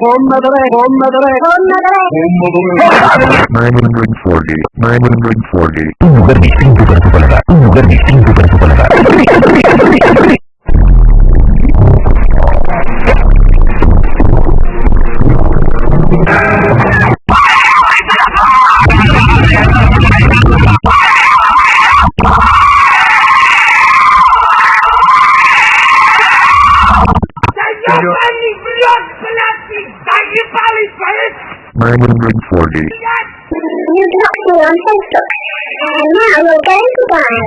Hommadore, hommadore, hommadore. 940, 940. Un lugar distinto para tu paladar. Un lugar distinto para 940. You got me on Facebook, and now you're going to die.